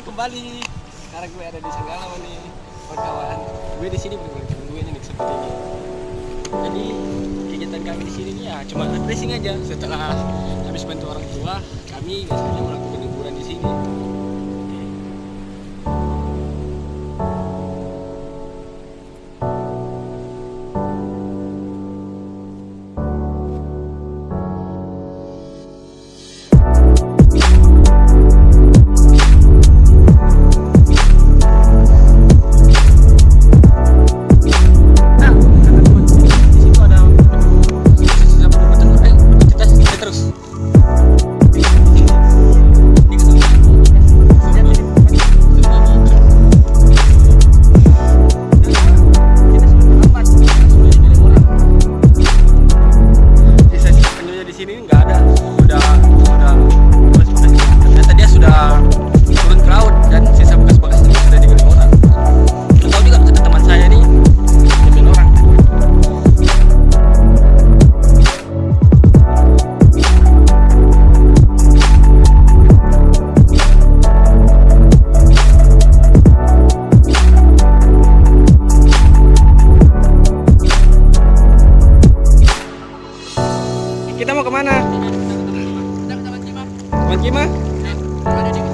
Hai kembali. Sekarang gue ada di Senggala nih, kawan-kawan. Gue di sini gue nih seperti ini. Jadi kegiatan kami di sini ya cuma refreshing aja setelah habis bantu orang tua. Kami biasanya melakukan Mau ke mana? Teman Kima?